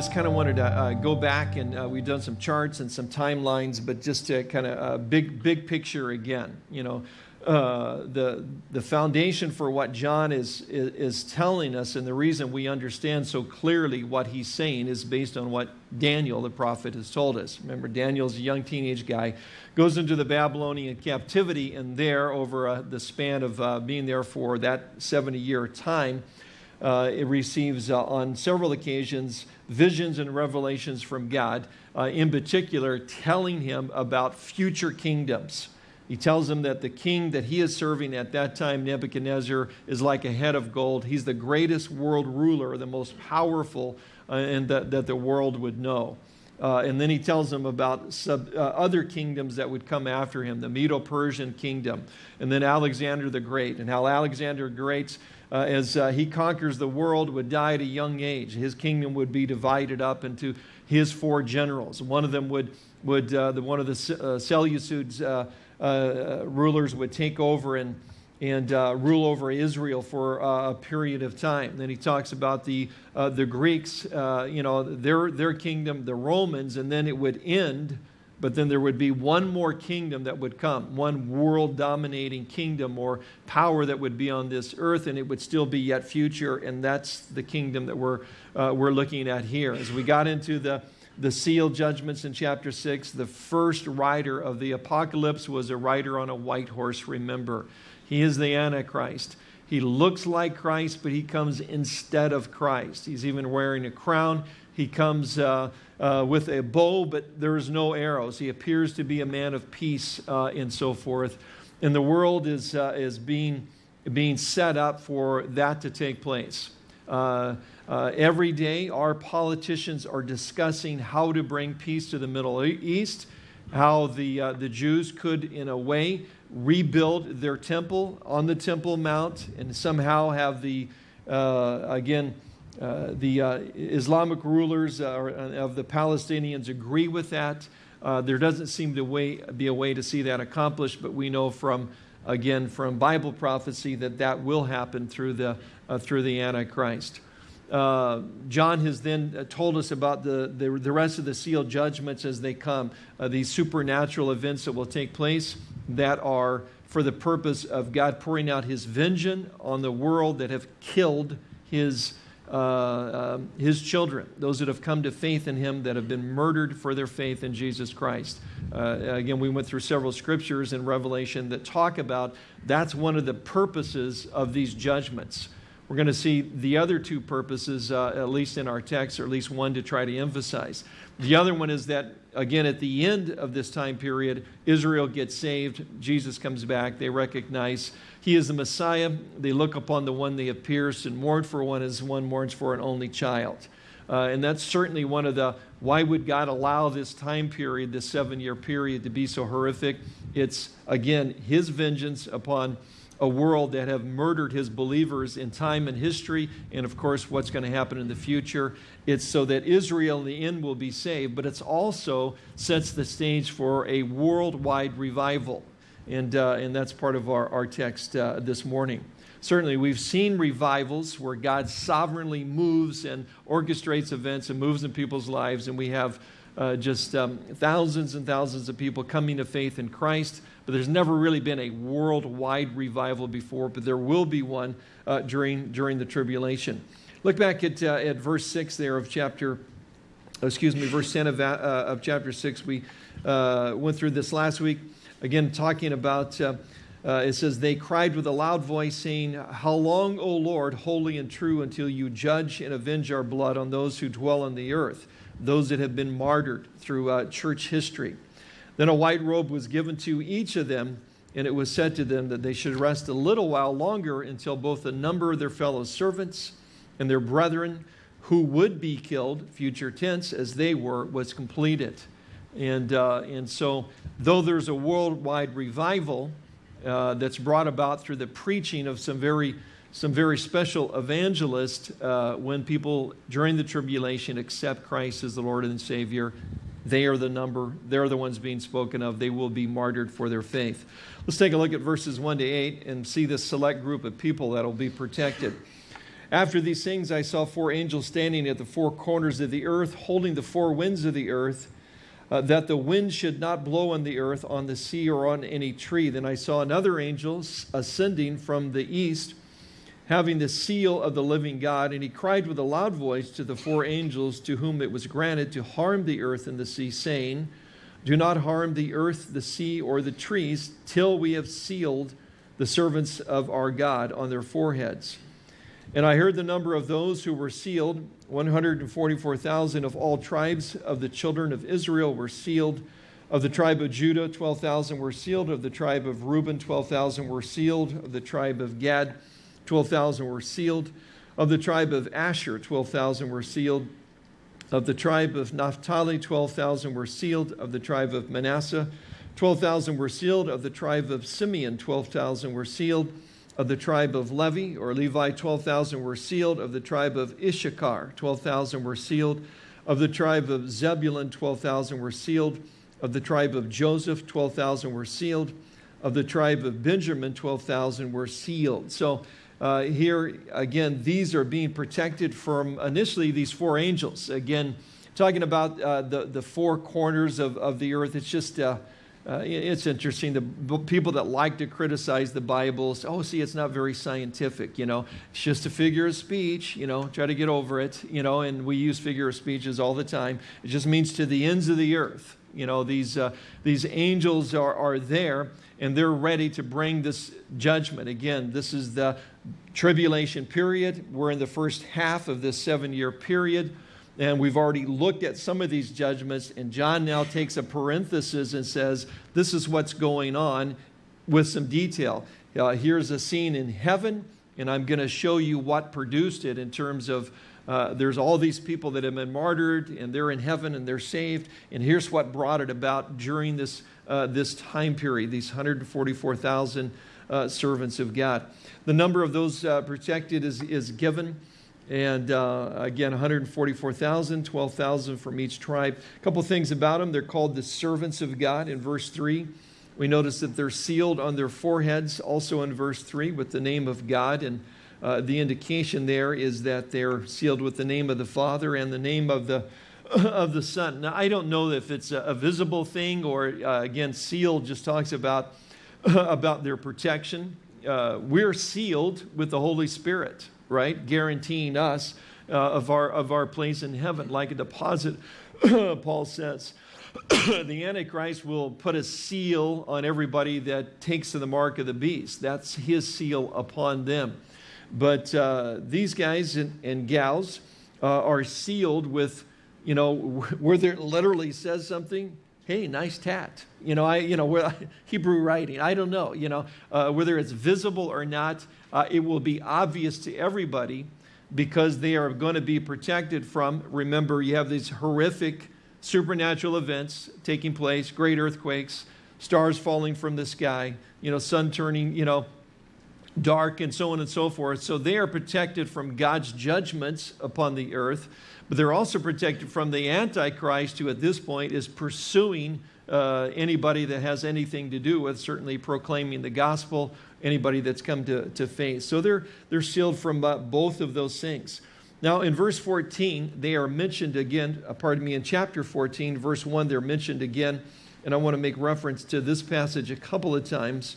just kind of wanted to uh, go back and uh, we've done some charts and some timelines, but just to kind of uh, big big picture again. You know, uh, the the foundation for what John is, is, is telling us, and the reason we understand so clearly what he's saying is based on what Daniel the prophet has told us. Remember, Daniel's a young teenage guy, goes into the Babylonian captivity, and there, over uh, the span of uh, being there for that 70 year time, uh, it receives uh, on several occasions visions and revelations from God, uh, in particular, telling him about future kingdoms. He tells him that the king that he is serving at that time, Nebuchadnezzar, is like a head of gold. He's the greatest world ruler, the most powerful, uh, and that, that the world would know. Uh, and then he tells them about sub, uh, other kingdoms that would come after him, the Medo-Persian kingdom, and then Alexander the Great, and how Alexander the Great, uh, as uh, he conquers the world, would die at a young age. His kingdom would be divided up into his four generals. One of them would, would uh, the, one of the uh, Seleucids rulers would take over and and uh, rule over Israel for uh, a period of time. Then he talks about the, uh, the Greeks, uh, you know, their, their kingdom, the Romans, and then it would end, but then there would be one more kingdom that would come, one world dominating kingdom or power that would be on this earth, and it would still be yet future, and that's the kingdom that we're, uh, we're looking at here. As we got into the the seal judgments in chapter 6, the first rider of the apocalypse was a rider on a white horse, remember. He is the Antichrist. He looks like Christ, but he comes instead of Christ. He's even wearing a crown. He comes uh, uh, with a bow, but there's no arrows. He appears to be a man of peace uh, and so forth. And the world is, uh, is being, being set up for that to take place. Uh, every day, our politicians are discussing how to bring peace to the Middle East, how the, the Jews could, in a way, rebuild their temple on the Temple Mount and somehow have the, uh, again, uh, the uh, Islamic rulers uh, of the Palestinians agree with that. Uh, there doesn't seem to way, be a way to see that accomplished, but we know from, again, from Bible prophecy that that will happen through the, uh, through the Antichrist. Uh, John has then uh, told us about the, the, the, rest of the sealed judgments as they come, uh, these supernatural events that will take place that are for the purpose of God pouring out his vengeance on the world that have killed his, uh, um, his children, those that have come to faith in him, that have been murdered for their faith in Jesus Christ. Uh, again, we went through several scriptures in Revelation that talk about that's one of the purposes of these judgments. We're going to see the other two purposes, uh, at least in our text, or at least one to try to emphasize. The other one is that, again, at the end of this time period, Israel gets saved, Jesus comes back, they recognize he is the Messiah, they look upon the one they have pierced and mourn for one as one mourns for an only child. Uh, and that's certainly one of the why would God allow this time period, this seven year period, to be so horrific? It's, again, his vengeance upon a world that have murdered his believers in time and history, and of course, what's going to happen in the future. It's so that Israel in the end will be saved, but it's also sets the stage for a worldwide revival. And, uh, and that's part of our, our text uh, this morning. Certainly, we've seen revivals where God sovereignly moves and orchestrates events and moves in people's lives, and we have uh, just um, thousands and thousands of people coming to faith in Christ. But there's never really been a worldwide revival before, but there will be one uh, during, during the tribulation. Look back at, uh, at verse 6 there of chapter, excuse me, verse 10 of, uh, of chapter 6. We uh, went through this last week. Again, talking about, uh, it says, They cried with a loud voice, saying, How long, O Lord, holy and true, until you judge and avenge our blood on those who dwell on the earth? those that have been martyred through uh, church history. Then a white robe was given to each of them, and it was said to them that they should rest a little while longer until both the number of their fellow servants and their brethren who would be killed, future tense, as they were, was completed. And, uh, and so, though there's a worldwide revival uh, that's brought about through the preaching of some very some very special evangelists uh, when people during the tribulation accept Christ as the Lord and Savior. They are the number, they're the ones being spoken of. They will be martyred for their faith. Let's take a look at verses 1 to 8 and see this select group of people that will be protected. After these things, I saw four angels standing at the four corners of the earth, holding the four winds of the earth, uh, that the wind should not blow on the earth, on the sea, or on any tree. Then I saw another angel ascending from the east, having the seal of the living God, and he cried with a loud voice to the four angels to whom it was granted to harm the earth and the sea, saying, Do not harm the earth, the sea, or the trees, till we have sealed the servants of our God on their foreheads. And I heard the number of those who were sealed 144,000 of all tribes of the children of Israel were sealed. Of the tribe of Judah, 12,000 were sealed. Of the tribe of Reuben, 12,000 were sealed. Of the tribe of Gad, 12,000 were sealed. Of the tribe of Asher, 12,000 were sealed. Of the tribe of Naphtali, 12,000 were sealed. Of the tribe of Manasseh, 12,000 were sealed. Of the tribe of Simeon, 12,000 were sealed. Of the tribe of Levi or Levi, 12,000 were sealed. Of the tribe of Issachar, 12,000 were sealed. Of the tribe of Zebulun, 12,000 were sealed. Of the tribe of Joseph, 12,000 were sealed. Of the tribe of Benjamin, 12,000 were sealed. So uh, here, again, these are being protected from initially these four angels. Again, talking about uh, the, the four corners of, of the earth, it's just. Uh, uh, it's interesting. The people that like to criticize the Bible say, oh, see, it's not very scientific. You know, it's just a figure of speech. You know, try to get over it. You know, and we use figure of speeches all the time. It just means to the ends of the earth. You know, these, uh, these angels are, are there and they're ready to bring this judgment. Again, this is the tribulation period. We're in the first half of this seven year period. And we've already looked at some of these judgments, and John now takes a parenthesis and says, This is what's going on with some detail. Uh, here's a scene in heaven, and I'm going to show you what produced it in terms of uh, there's all these people that have been martyred, and they're in heaven and they're saved. And here's what brought it about during this, uh, this time period, these 144,000 uh, servants of God. The number of those uh, protected is, is given. And uh, again, 144,000, 12,000 from each tribe. A couple things about them. They're called the servants of God in verse 3. We notice that they're sealed on their foreheads, also in verse 3, with the name of God. And uh, the indication there is that they're sealed with the name of the Father and the name of the, of the Son. Now, I don't know if it's a, visible thing or, uh, again, sealed just talks about, about their protection. Uh, we're sealed with the Holy Spirit right? Guaranteeing us uh, of, our, of our place in heaven, like a deposit, Paul says. the Antichrist will put a seal on everybody that takes to the mark of the beast. That's his seal upon them. But uh, these guys and, and gals uh, are sealed with, you know, where there literally says something, hey, nice tat. You know, I, you know, Hebrew writing, I don't know, you know, uh, whether it's visible or not, uh, it will be obvious to everybody because they are going to be protected from, remember, you have these horrific supernatural events taking place, great earthquakes, stars falling from the sky, you know, sun turning, you know, dark and so on and so forth. So they are protected from God's judgments upon the earth, but they're also protected from the Antichrist, who at this point is pursuing uh, anybody that has anything to do with certainly proclaiming the gospel anybody that's come to, to faith. So they're, they're sealed from uh, both of those things. Now, in verse 14, they are mentioned again, uh, pardon me, in chapter 14, verse 1, they're mentioned again. And I want to make reference to this passage a couple of times.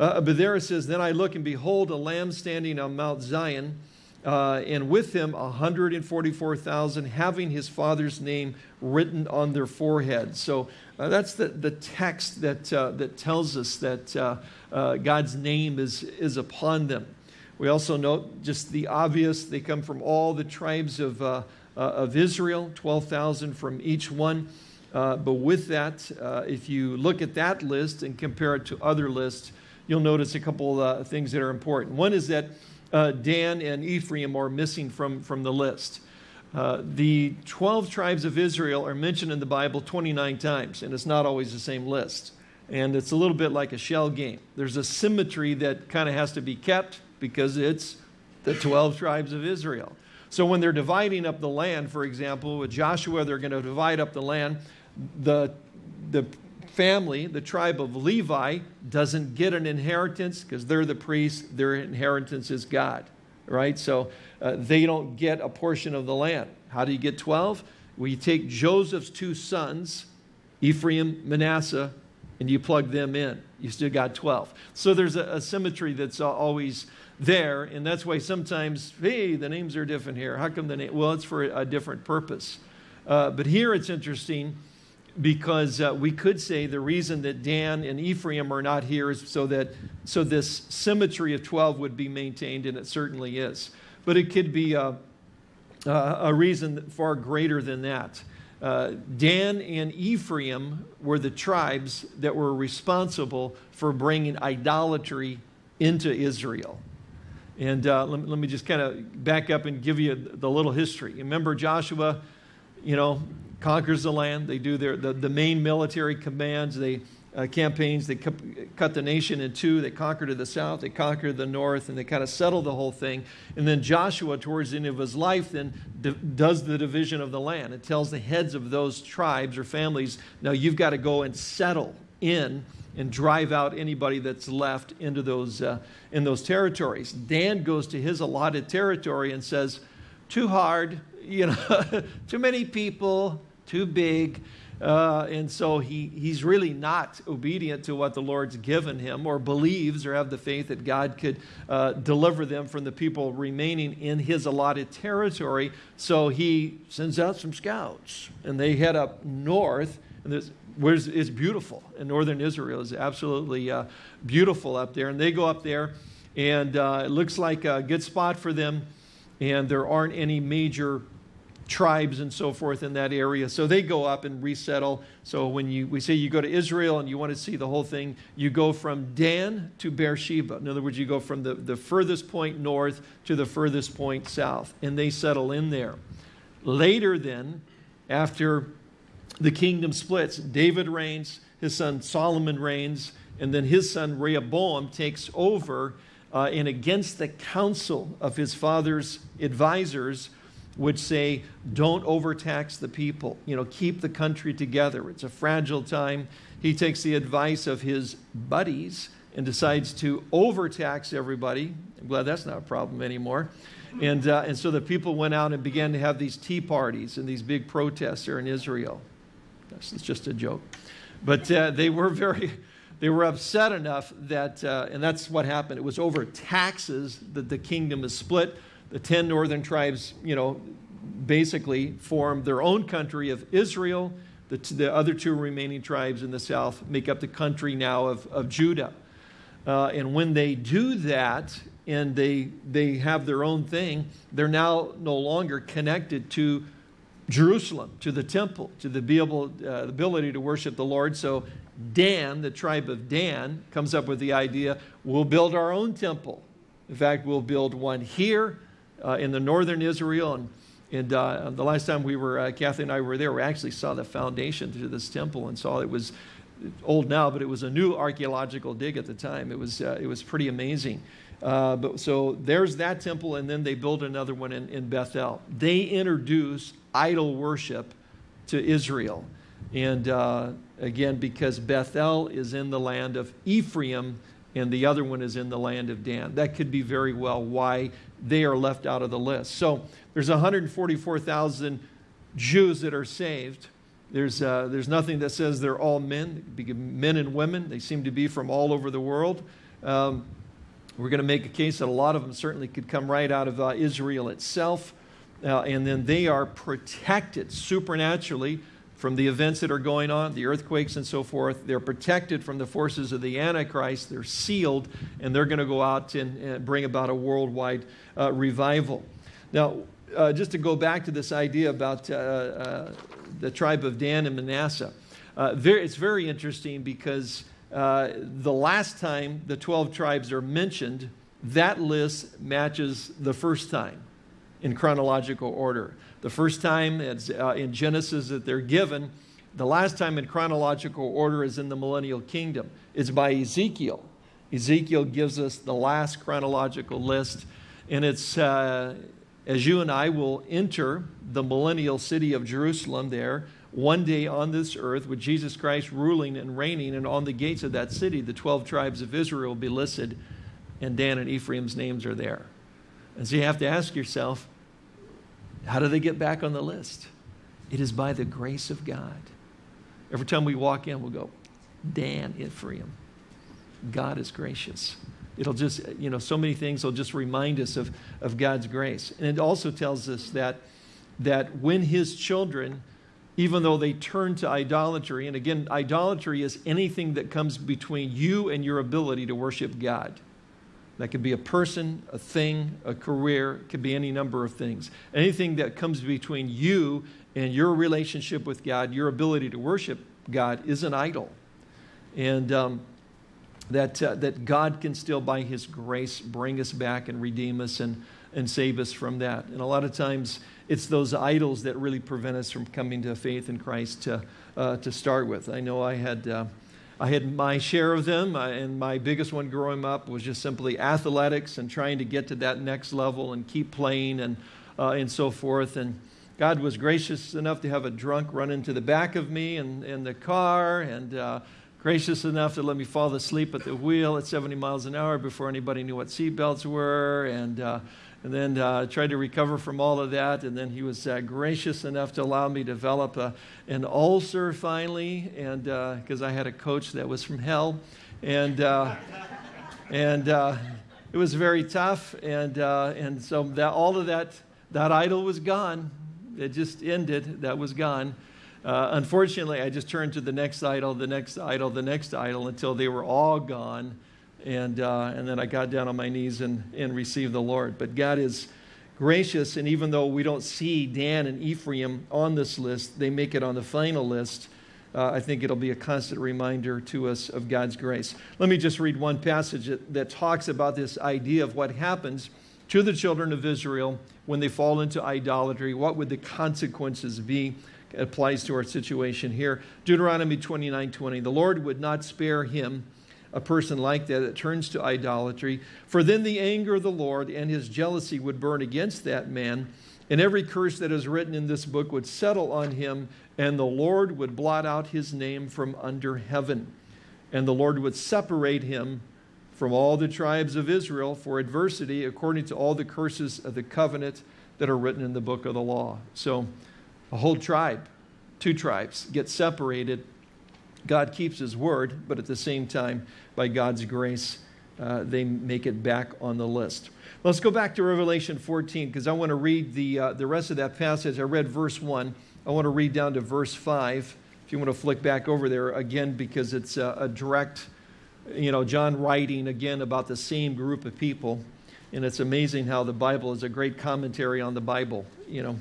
Uh, but there it says, Then I look and behold a lamb standing on Mount Zion, uh, and with him 144,000 having his father's name written on their foreheads. So uh, that's the, the text that, uh, that tells us that uh, uh, God's name is, is upon them. We also note just the obvious, they come from all the tribes of, of Israel, 12,000 from each one. but with that, if you look at that list and compare it to other lists, you'll notice a couple of things that are important. One is that Dan and Ephraim are missing from, from the list. Uh, the 12 tribes of Israel are mentioned in the Bible 29 times, and it's not always the same list. And it's a little bit like a shell game. There's a symmetry that kind of has to be kept because it's the 12 tribes of Israel. So when they're dividing up the land, for example, with Joshua, they're going to divide up the land. The, the family, the tribe of Levi, doesn't get an inheritance because they're the priests. Their inheritance is God right? So uh, they don't get a portion of the land. How do you get 12? Well, you take Joseph's two sons, Ephraim, Manasseh, and you plug them in. You still got 12. So there's a, a symmetry that's always there, and that's why sometimes, hey, the names are different here. How come the name? Well, it's for a different purpose. Uh, but here it's interesting because uh, we could say the reason that Dan and Ephraim are not here is so that so this symmetry of 12 would be maintained, and it certainly is. But it could be a, a reason far greater than that. Uh, Dan and Ephraim were the tribes that were responsible for bringing idolatry into Israel. And uh, let, let, me just kind of back up and give you the little history. Remember Joshua, you know, conquers the land. They do their, the, the main military commands, they, uh, campaigns. They cut the nation in two. They conquer to the south, they conquer the north, and they kind of settle the whole thing. And then Joshua, towards the end of his life, then does the division of the land. It tells the heads of those tribes or families, now you've got to go and settle in and drive out anybody that's left into those, uh, in those territories. Dan goes to his allotted territory and says, too hard, you know, too many people, too big. Uh, and so he, he's really not obedient to what the Lord's given him or believes or have the faith that God could uh, deliver them from the people remaining in his allotted territory. So he sends out some scouts and they head up north. And there's, where it's beautiful. And northern Israel is absolutely uh, beautiful up there. And they go up there and uh, it looks like a good spot for them. And there aren't any major tribes and so forth in that area. So they go up and resettle. So when you, we say you go to Israel and you want to see the whole thing, you go from Dan to Beersheba. In other words, you go from the, the furthest point north to the furthest point south, and they settle in there. Later, then, after the kingdom splits, David reigns, his son Solomon reigns, and then his son Rehoboam takes over. Uh, and against the counsel of his father's advisors, would say, don't overtax the people. You know, keep the country together. It's a fragile time. He takes the advice of his buddies and decides to overtax everybody. I'm glad that's not a problem anymore. And, uh, and so the people went out and began to have these tea parties and these big protests there in Israel. This is just a joke. But uh, they were very, they were upset enough that, uh, and that's what happened. It was over taxes that the kingdom is split the 10 northern tribes, you know, basically form their own country of Israel. The, the other two remaining tribes in the south make up the country now of, of Judah. Uh, and when they do that and they, they have their own thing, they're now no longer connected to Jerusalem, to the temple, to the, be able, uh, the ability to worship the Lord. So Dan, the tribe of Dan, comes up with the idea, we'll build our own temple. In fact, we'll build one here uh, in the northern Israel. And, and uh, the last time we were, uh, Kathy and I were there, we actually saw the foundation to this temple and saw it was old now, but it was a new archaeological dig at the time. It was, uh, it was pretty amazing. Uh, but so there's that temple, and then they build another one in, in Bethel. They introduce idol worship to Israel. And uh, again, because Bethel is in the land of Ephraim, and the other one is in the land of Dan. That could be very well why they are left out of the list. So there's 144,000 Jews that are saved. There's, uh, there's nothing that says they're all men, men and women. They seem to be from all over the world. Um, we're going to make a case that a lot of them certainly could come right out of uh, Israel itself. Uh, and then they are protected supernaturally from the events that are going on, the earthquakes and so forth. They're protected from the forces of the Antichrist. They're sealed, and they're going to go out and, and bring about a worldwide uh, revival. Now, uh, just to go back to this idea about uh, uh the tribe of Dan and Manasseh, uh, it's very interesting because uh, the last time the 12 tribes are mentioned, that list matches the first time in chronological order. The first time it's uh, in Genesis that they're given. The last time in chronological order is in the millennial kingdom. It's by Ezekiel. Ezekiel gives us the last chronological list, and it's uh, as you and I will enter the millennial city of Jerusalem there, one day on this earth with Jesus Christ ruling and reigning, and on the gates of that city, the 12 tribes of Israel will be listed, and Dan and Ephraim's names are there. And so you have to ask yourself, how do they get back on the list? It is by the grace of God. Every time we walk in, we'll go, Dan Ephraim. God is gracious. It'll just, you know, so many things will just remind us of, of God's grace. And it also tells us that, that when his children, even though they turn to idolatry, and again, idolatry is anything that comes between you and your ability to worship God. That could be a person, a thing, a career, it could be any number of things. Anything that comes between you and your relationship with God, your ability to worship God, is an idol. And um, that, uh, that God can still, by His grace, bring us back and redeem us and, and save us from that. And a lot of times, it's those idols that really prevent us from coming to faith in Christ to, uh, to start with. I know I had, uh, I had my share of them, uh, and my biggest one growing up was just simply athletics and trying to get to that next level and keep playing and, uh, and so forth. And God was gracious enough to have a drunk run into the back of me in, in the car and uh, gracious enough to let me fall asleep at the wheel at 70 miles an hour before anybody knew what seatbelts were. And, uh, and then uh, tried to recover from all of that. And then he was uh, gracious enough to allow me to develop a, an ulcer finally, and because uh, I had a coach that was from hell, and uh, and uh, it was very tough. And and so that all of that that idol was gone. It just ended. That was gone. Uh, unfortunately, I just turned to the next idol, the next idol, the next idol until they were all gone. And, uh, and then I got down on my knees and, and received the Lord. But God is gracious, and even though we don't see Dan and Ephraim on this list, they make it on the final list. Uh, I think it'll be a constant reminder to us of God's grace. Let me just read one passage that, that talks about this idea of what happens to the children of Israel when they fall into idolatry. What would the consequences be? applies to our situation here. Deuteronomy 29 20. The Lord would not spare him, a person like that that turns to idolatry, for then the anger of the Lord and his jealousy would burn against that man, and every curse that is written in this book would settle on him, and the Lord would blot out his name from under heaven. And the Lord would separate him from all the tribes of Israel for adversity, according to all the curses of the covenant that are written in the book of the law. So, a whole tribe, two tribes, get separated. God keeps his word, but at the same time, by God's grace, uh, they make it back on the list. Let's go back to Revelation 14 because I want to read the, uh, the rest of that passage. I read verse 1. I want to read down to verse 5. If you want to flick back over there again, because it's a, a direct, you know, John writing again about the same group of people. And it's amazing how the Bible is a great commentary on the Bible, you know.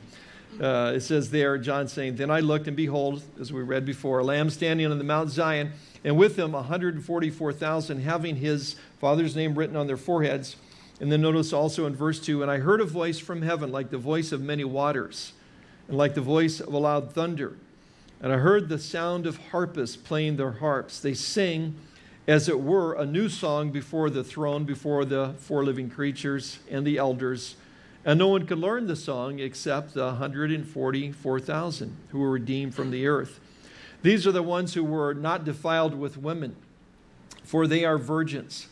Uh, it says there, John saying, Then I looked, and behold, as we read before, a lamb standing on the Mount Zion, and with him 144,000, having his father's name written on their foreheads. And then notice also in verse 2 And I heard a voice from heaven, like the voice of many waters, and like the voice of a loud thunder. And I heard the sound of harpists playing their harps. They sing, as it were, a new song before the throne, before the four living creatures and the elders. And no one could learn the song except the 144,000 who were redeemed from the earth. These are the ones who were not defiled with women, for they are virgins.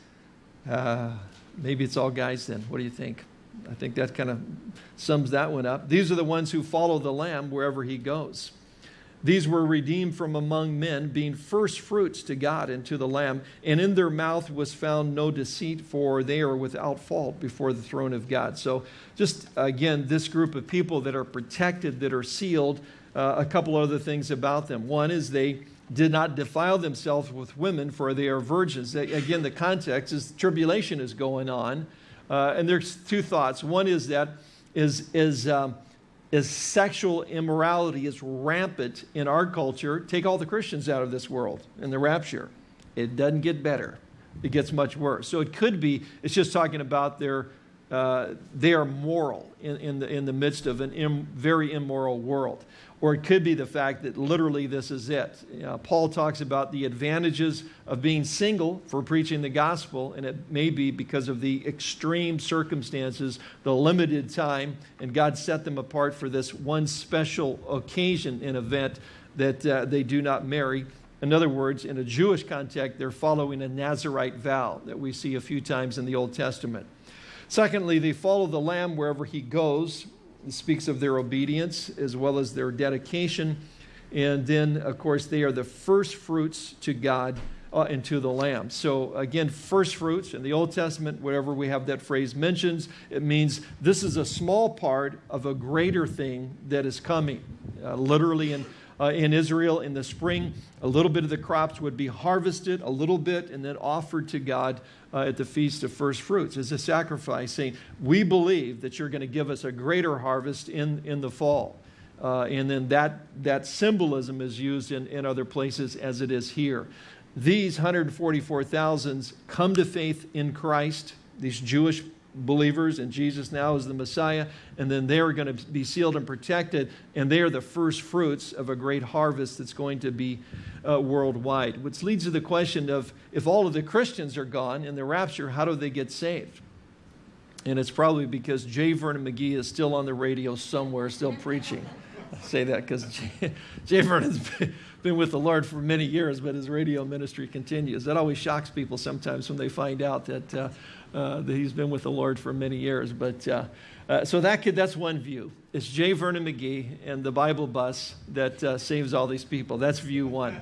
Uh, maybe it's all guys then. What do you think? I think that kind of sums that one up. These are the ones who follow the Lamb wherever he goes. These were redeemed from among men, being first fruits to God and to the Lamb. And in their mouth was found no deceit, for they are without fault before the throne of God. So, just again, this group of people that are protected, that are sealed, uh, a couple other things about them. One is they did not defile themselves with women, for they are virgins. Again, the context is tribulation is going on. Uh, and there's two thoughts. One is that is, is um, is sexual immorality is rampant in our culture. Take all the Christians out of this world in the rapture. It doesn't get better. It gets much worse. So it could be, it's just talking about their, uh, they are moral in, in, the, in the midst of a Im, very immoral world. Or it could be the fact that literally this is it. Paul talks about the advantages of being single for preaching the gospel, and it may be because of the extreme circumstances, the limited time, and God set them apart for this one special occasion and event that uh, they do not marry. In other words, in a Jewish context, they're following a Nazarite vow that we see a few times in the Old Testament. Secondly, they follow the Lamb wherever he goes. It speaks of their obedience as well as their dedication. And then, of course, they are the first fruits to God uh, and to the Lamb. So, again, first fruits in the Old Testament, wherever we have that phrase mentions, it means this is a small part of a greater thing that is coming. Uh, literally, in uh, in Israel in the spring. A little bit of the crops would be harvested, a little bit, and then offered to God uh, at the Feast of First Fruits as a sacrifice, saying, We believe that you're going to give us a greater harvest in, in the fall. Uh, and then that, that symbolism is used in, in other places as it is here. These 144,000 come to faith in Christ, these Jewish believers and Jesus now is the Messiah, and then they're going to be sealed and protected, and they are the first fruits of a great harvest that's going to be uh, worldwide. Which leads to the question of if all of the Christians are gone in the rapture, how do they get saved? And it's probably because J. Vernon McGee is still on the radio somewhere, still preaching. I say that because J. J. Vernon's been, been with the Lord for many years, but his radio ministry continues. That always shocks people sometimes when they find out that uh, uh, that he's been with the Lord for many years. But uh, uh, so that could, that's one view. It's J. Vernon McGee and the Bible bus that uh, saves all these people. That's view one.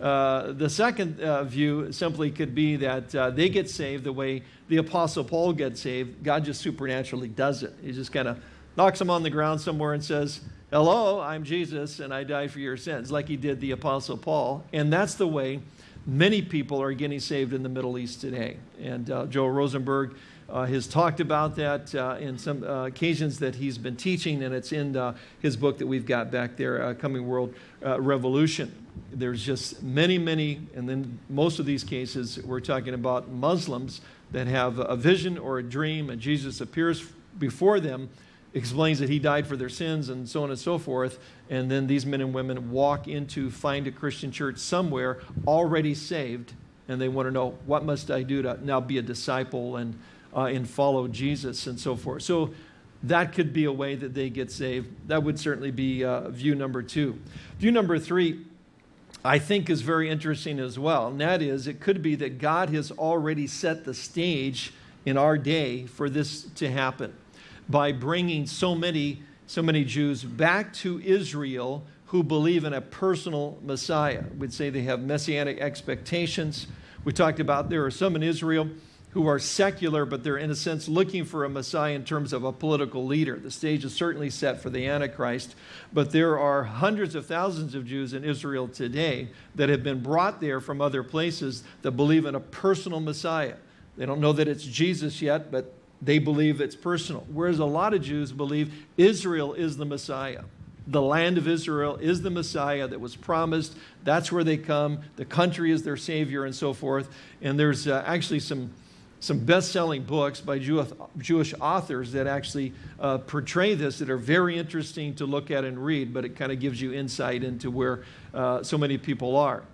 Uh, the second uh, view simply could be that they get saved the way the Apostle Paul gets saved. God just supernaturally does it. He just kind of knocks them on the ground somewhere and says, Hello, I'm Jesus, and I die for your sins, like he did the Apostle Paul. And that's the way Many people are getting saved in the Middle East today. And uh, Joel Rosenberg uh, has talked about that uh, in some uh, occasions that he's been teaching, and it's in uh, his book that we've got back there, uh, Coming World Revolution. There's just many, many, and then most of these cases, we're talking about Muslims that have a vision or a dream, and Jesus appears before them explains that he died for their sins and so on and so forth. And then these men and women walk into find a Christian church somewhere already saved, and they want to know what must I do to now be a disciple and uh, and follow Jesus and so forth. So that could be a way that they get saved. That would certainly be uh, view number two. View number three. I think is very interesting as well. And that is, it could be that God has already set the stage in our day for this to happen by bringing so many, so many Jews back to Israel who believe in a personal Messiah. We'd say they have messianic expectations. We talked about there are some in Israel who are secular, but they're in a sense looking for a Messiah in terms of a political leader. The stage is certainly set for the Antichrist, but there are hundreds of thousands of Jews in Israel today that have been brought there from other places that believe in a personal Messiah. They don't know that it's Jesus yet, but they believe it's personal. Whereas a lot of Jews believe Israel is the Messiah. The land of Israel is the Messiah that was promised. That's where they come. The country is their Savior and so forth. And there's uh, actually some, some best selling books by Jew, Jewish authors that actually uh, portray this that are very interesting to look at and read, but it kind of gives you insight into where uh, so many people are.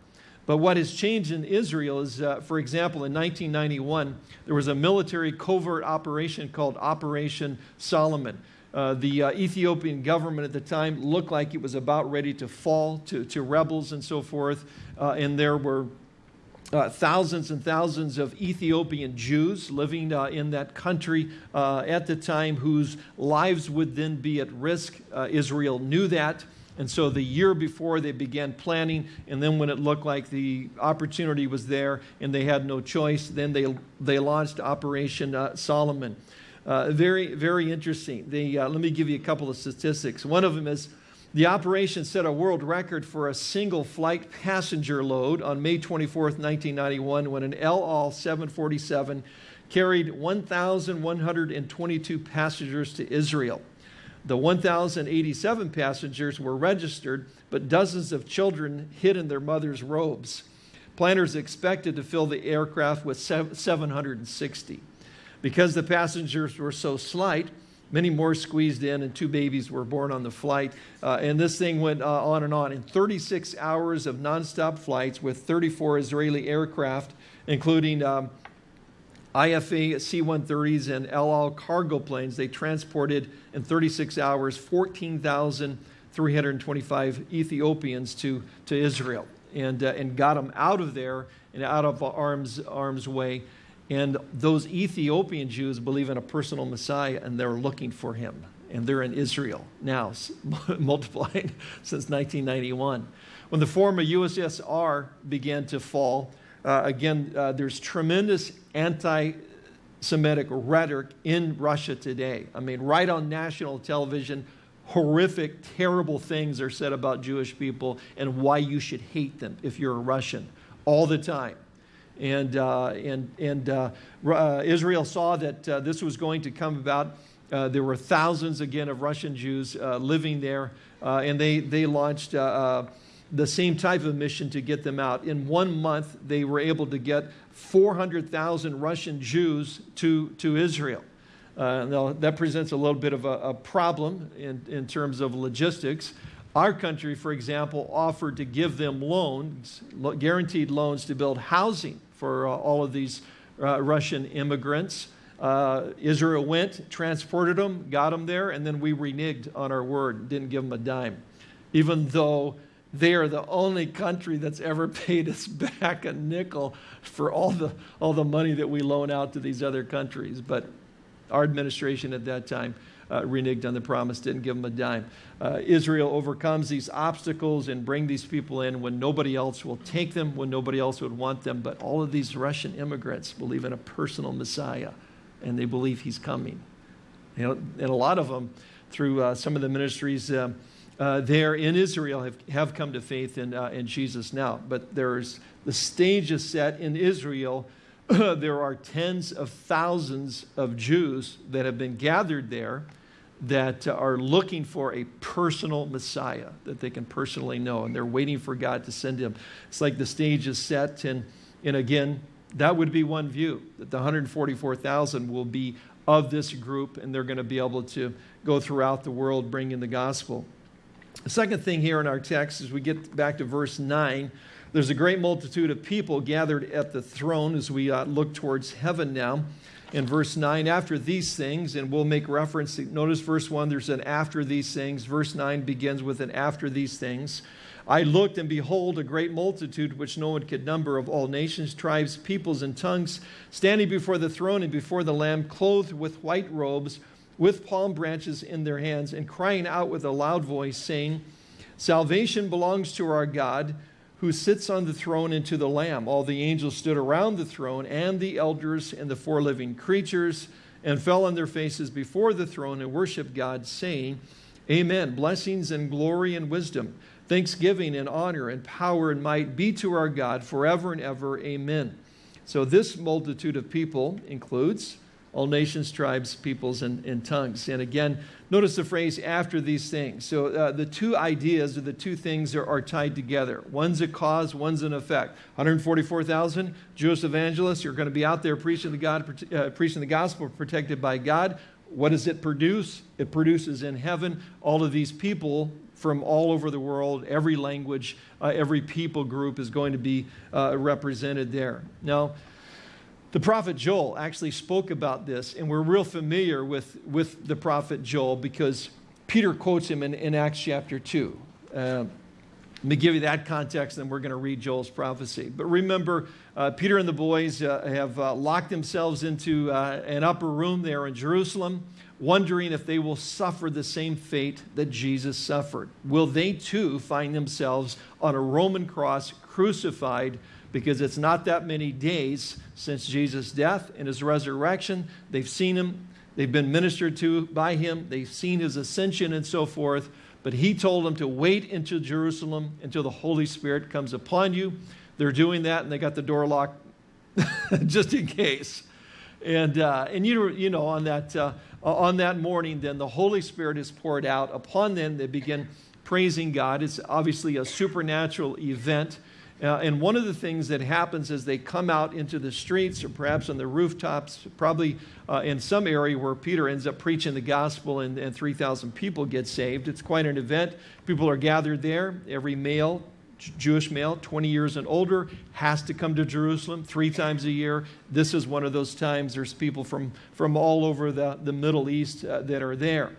But what has changed in Israel is, uh, for example, in 1991, there was a military covert operation called Operation Solomon. Uh, the uh, Ethiopian government at the time looked like it was about ready to fall to, to rebels and so forth. Uh, and there were uh, thousands and thousands of Ethiopian Jews living uh, in that country uh, at the time whose lives would then be at risk. Uh, Israel knew that. And so the year before they began planning, and then when it looked like the opportunity was there and they had no choice, then they, they launched Operation uh, Solomon. Uh, very, very interesting. Uh, let me give you a couple of statistics. One of them is the operation set a world record for a single flight passenger load on May 24, 1991, when an El Al 747 carried 1,122 passengers to Israel. The 1,087 passengers were registered, but dozens of children hid in their mother's robes. Planners expected to fill the aircraft with 760. Because the passengers were so slight, many more squeezed in, and two babies were born on the flight. Uh, and this thing went uh, on and on. In 36 hours of nonstop flights with 34 Israeli aircraft, including um, IFA C-130s and El Al cargo planes, they transported in 36 hours 14,325 Ethiopians to, to Israel and, uh, and got them out of there and out of arm's, arm's way. And those Ethiopian Jews believe in a personal Messiah and they're looking for him. And they're in Israel now, multiplying since 1991. When the former USSR began to fall, uh, again, uh, there's tremendous anti Semitic rhetoric in Russia today. I mean, right on national television, horrific, terrible things are said about Jewish people and why you should hate them if you're a Russian all the time. And, uh, and, and uh, uh, Israel saw that uh, this was going to come about. Uh, there were thousands, again, of Russian Jews uh, living there, and they, they launched the same type of mission to get them out. In one month, they were able to get 400,000 Russian Jews to, to Israel. Uh, now, that presents a little bit of a, a, problem in, in terms of logistics. Our country, for example, offered to give them loans, guaranteed loans to build housing for uh, all of these uh, Russian immigrants. Uh, Israel went, transported them, got them there, and then we reneged on our word, didn't give them a dime. Even though they are the only country that's ever paid us back a nickel for all the, all the money that we loan out to these other countries. But our administration at that time uh, reneged on the promise, didn't give them a dime. Uh, Israel overcomes these obstacles and bring these people in when nobody else will take them, when nobody else would want them. But all of these Russian immigrants believe in a personal Messiah, and they believe he's coming. You know, and a lot of them, through uh, some of the ministries, um, uh, there in Israel have, have come to faith in, uh, in Jesus now. But there's the stage is set in Israel. there are tens of thousands of Jews that have been gathered there that are looking for a personal Messiah that they can personally know, and they're waiting for God to send him. It's like the stage is set, and, and again, that would be one view that the 144,000 will be of this group, and they're going to be able to go throughout the world bringing the gospel. The second thing here in our text, as we get back to verse 9, there's a great multitude of people gathered at the throne as we uh, look towards heaven now. In verse 9, after these things, and we'll make reference, notice verse 1, there's an after these things. Verse 9 begins with an after these things. I looked, and behold, a great multitude which no one could number of all nations, tribes, peoples, and tongues, standing before the throne and before the Lamb, clothed with white robes with palm branches in their hands and crying out with a loud voice, saying, Salvation belongs to our God who sits on the throne and to the Lamb. All the angels stood around the throne and the elders and the four living creatures and fell on their faces before the throne and worshiped God, saying, Amen. Blessings and glory and wisdom, thanksgiving and honor and power and might be to our God forever and ever. Amen. So this multitude of people includes all nations, tribes, peoples, and, and, tongues. And again, notice the phrase after these things. So uh, the two ideas or the two things are, are, tied together. One's a cause, one's an effect. 144,000 Jewish evangelists are going to be out there preaching the, God, uh, preaching the gospel, protected by God. What does it produce? It produces in heaven all of these people from all over the world, every language, uh, every people group is going to be uh, represented there. Now, the prophet Joel actually spoke about this, and we're real familiar with, with the prophet Joel because Peter quotes him in, in Acts chapter 2. Uh, let me give you that context, and we're going to read Joel's prophecy. But remember, uh, Peter and the boys uh, have uh, locked themselves into uh, an upper room there in Jerusalem, wondering if they will suffer the same fate that Jesus suffered. Will they too find themselves on a Roman cross, crucified because it's not that many days since Jesus' death and his resurrection. They've seen him, they've been ministered to by him, they've seen his ascension and so forth. But he told them to wait into Jerusalem until the Holy Spirit comes upon you. They're doing that and they got the door locked just in case. And, uh, and you, you know, on that, uh, on that morning, then the Holy Spirit is poured out upon them. They begin praising God. It's obviously a supernatural event. Uh, and one of the things that happens as they come out into the streets or perhaps on the rooftops, probably uh, in some area where Peter ends up preaching the gospel and, and 3,000 people get saved. It's quite an event. People are gathered there. Every male, Jewish male, 20 years and older, has to come to Jerusalem three times a year. This is one of those times. There's people from, from all over the, the Middle East uh, that are there.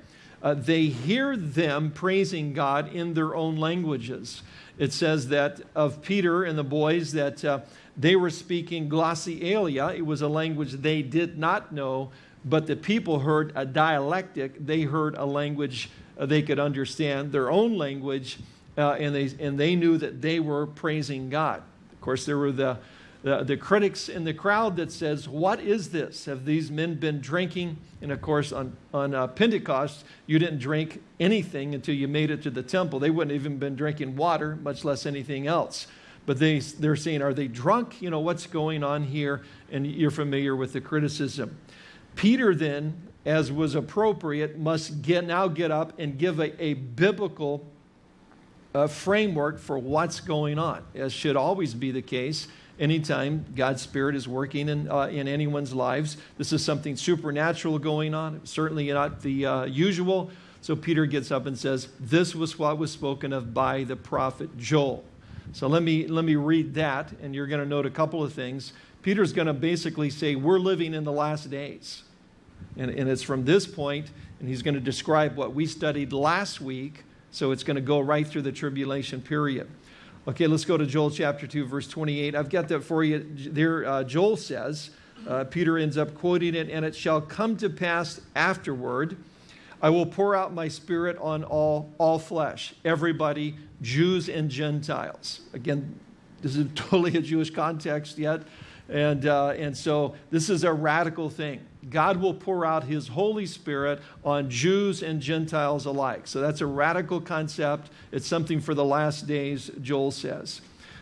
Uh, they hear them praising God in their own languages it says that of Peter and the boys that uh, They were speaking glossolalia. It was a language they did not know, but the people heard a dialectic. They heard a language uh, they could understand, their own language, uh, and, they, and they knew that they were praising God. Of course, there were the, the, the critics in the crowd that says, what is this? Have these men been drinking? And of course, on, on uh, Pentecost, you didn't drink anything until you made it to the temple. They wouldn't even been drinking water, much less anything else. But they, they're saying, are they drunk? You know, what's going on here? And you're familiar with the criticism. Peter then, as was appropriate, must get, now get up and give a, a biblical uh, framework for what's going on, as should always be the case anytime God's Spirit is working in, uh, in anyone's lives. This is something supernatural going on, certainly not the uh, usual. So Peter gets up and says, This was what was spoken of by the prophet Joel. So let me, let me read that, and you're going to note a couple of things. Peter's going to basically say, We're living in the last days. And, and it's from this point, and he's going to describe what we studied last week. So it's going to go right through the tribulation period. Okay, let's go to Joel chapter 2, verse 28. I've got that for you. There, uh, Joel says, uh, Peter ends up quoting it, and it shall come to pass afterward, I will pour out my spirit on all, all flesh, everybody, Jews and Gentiles. Again, this is totally a Jewish context yet. And, uh, and so this is a radical thing. God will pour out his Holy Spirit on Jews and Gentiles alike. So that's a radical concept. It's something for the last days, Joel says.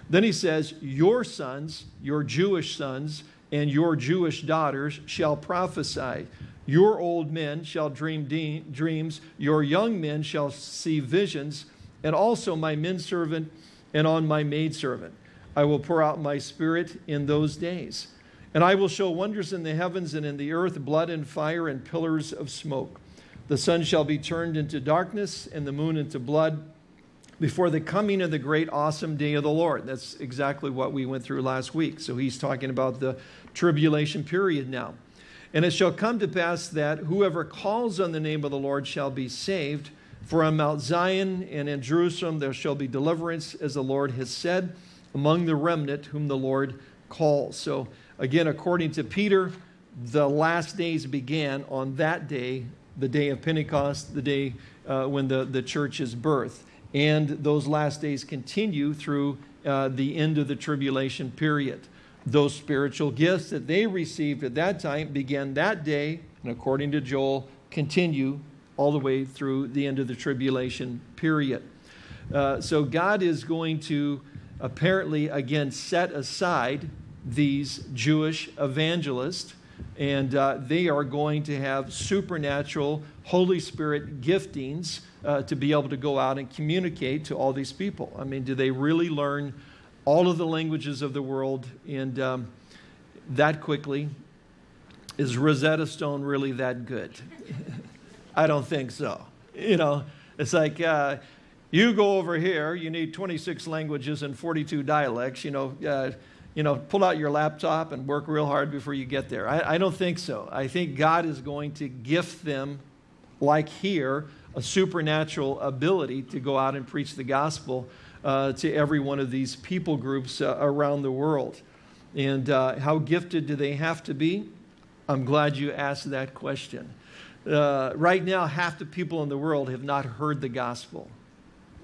Then he says, Your sons, your Jewish sons, and your Jewish daughters shall prophesy. Your old men shall dream de- dreams, your young men shall see visions, and also my men servant and on my maidservant. I will pour out my spirit in those days. And I will show wonders in the heavens and in the earth, blood and fire and pillars of smoke. The sun shall be turned into darkness and the moon into blood before the coming of the great awesome day of the Lord. That's exactly what we went through last week. So he's talking about the tribulation period now. And it shall come to pass that whoever calls on the name of the Lord shall be saved. For on Mount Zion and in Jerusalem there shall be deliverance, as the Lord has said, among the remnant whom the Lord calls. So Again, according to Peter, the last days began on that day, the day of Pentecost, the day uh, when the, the church is birthed. And those last days continue through uh, the end of the tribulation period. Those spiritual gifts that they received at that time began that day, and according to Joel, continue all the way through the end of the tribulation period. Uh, so God is going to apparently again set aside these Jewish evangelists, and uh, they are going to have supernatural Holy Spirit giftings uh, to be able to go out and communicate to all these people. I mean, do they really learn all of the languages of the world and um, that quickly? Is Rosetta Stone really that good? I don't think so. You know, it's like, uh, you go over here, you need 26 languages and 42 dialects, you know, uh, you know, pull out your laptop and work real hard before you get there. I, I don't think so. I think God is going to gift them, like here, a supernatural ability to go out and preach the gospel uh, to every one of these people groups uh, around the world. And uh, how gifted do they have to be? I'm glad you asked that question. Uh, right now, half the people in the world have not heard the gospel.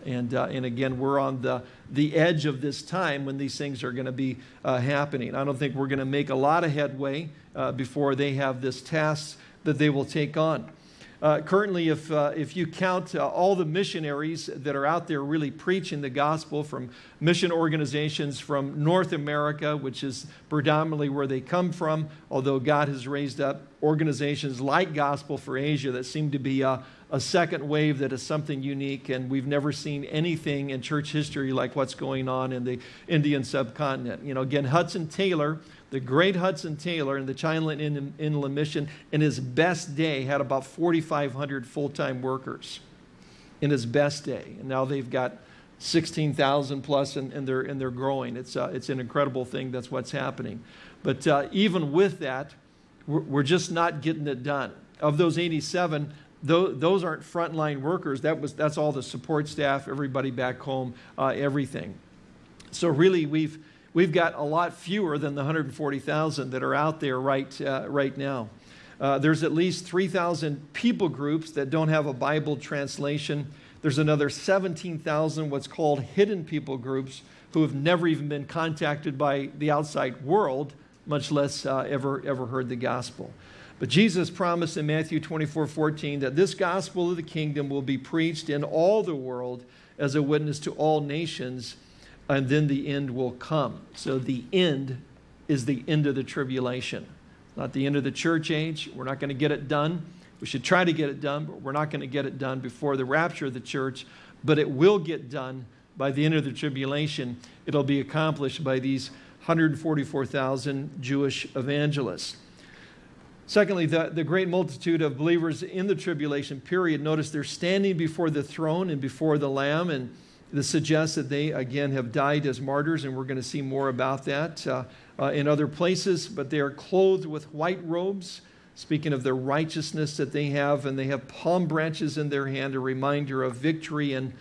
And, uh, and again, we're on the, the edge of this time when these things are going to be uh, happening. I don't think we're going to make a lot of headway uh, before they have this task that they will take on. Uh, currently, if, uh, if you count uh, all the missionaries that are out there really preaching the gospel from mission organizations from North America, which is predominantly where they come from, although God has raised up organizations like Gospel for Asia that seem to be uh, a second wave that is something unique, and we've never seen anything in church history like what's going on in the Indian subcontinent. You know, again, Hudson Taylor, the great Hudson Taylor in the China Inland Mission, in his best day, had about 4,500 full time workers in his best day. And now they've got 16,000 plus, and, and, they're, and they're growing. It's, uh, it's an incredible thing. That's what's happening. But uh, even with that, we're, we're just not getting it done. Of those 87, those aren't frontline workers. That was, that's all the support staff, everybody back home, uh, everything. So really, we've, we've got a lot fewer than the 140,000 that are out there right, uh, right now. Uh, there's at least 3,000 people groups that don't have a Bible translation. There's another 17,000 what's called hidden people groups who have never even been contacted by the outside world, much less uh, ever, ever heard the gospel. But Jesus promised in Matthew 24 14 that this gospel of the kingdom will be preached in all the world as a witness to all nations, and then the end will come. So the end is the end of the tribulation. Not the end of the church age. We're not going to get it done. We should try to get it done, but we're not going to get it done before the rapture of the church. But it will get done by the end of the tribulation. It'll be accomplished by these 144,000 Jewish evangelists. Secondly, the, the great multitude of believers in the tribulation period, notice they're standing before the throne and before the Lamb, and this suggests that they, again, have died as martyrs, and we're going to see more about that. Uh, uh, in other places, but they are clothed with white robes, speaking of the righteousness that they have, and they have palm branches in their hand, a reminder of victory and,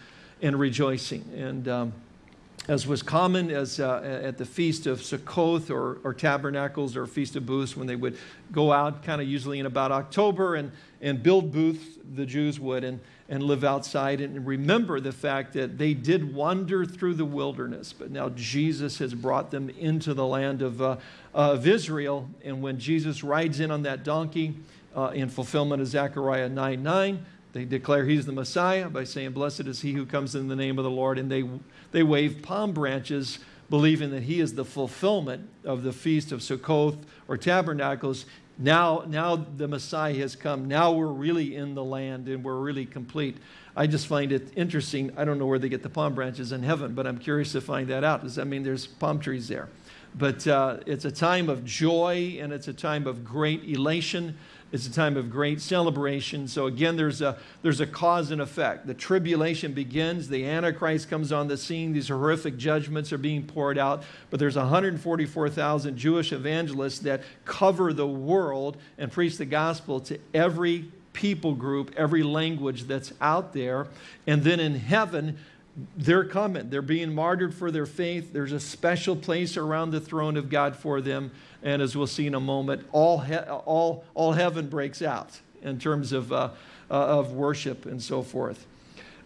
and rejoicing. And um, as was common as uh, at the feast of Sukkoth or, or Tabernacles or Feast of Booths, when they would go out, kind of usually in about October, and, and build booths, the Jews would, and, and live outside and remember the fact that they did wander through the wilderness, but now Jesus has brought them into the land of, uh, of Israel. And when Jesus rides in on that donkey uh, in fulfillment of Zechariah 9 9, they declare he's the Messiah by saying, Blessed is he who comes in the name of the Lord. And they, they wave palm branches, believing that he is the fulfillment of the feast of Sukkoth or Tabernacles. Now, now the Messiah has come. Now we're really in the land and we're really complete. I just find it interesting. I don't know where they get the palm branches in heaven, but I'm curious to find that out. Does that mean there's palm trees there? But uh, it's a time of joy and it's a time of great elation. It's a time of great celebration. So again, there's a, there's a cause and effect. The tribulation begins. The Antichrist comes on the scene. These horrific judgments are being poured out. But there's 144,000 Jewish evangelists that cover the world and preach the gospel to every people group, every language that's out there. And then in heaven, they're coming. They're being martyred for their faith. There's a special place around the throne of God for them. And as we'll see in a moment, all, all, all heaven breaks out in terms of, uh, uh, of worship and so forth.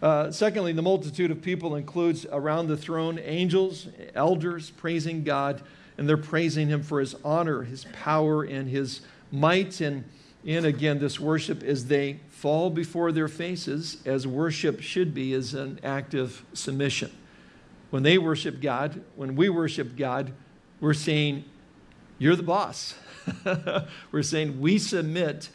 Uh, secondly, the multitude of people includes around the throne angels, elders praising God, and they're praising Him for His honor, His power, and His might. And, and again, this worship as they fall before their faces, as worship should be, is an act of submission. When they worship God, when we worship God, we're saying, You're the boss. we're saying, We submit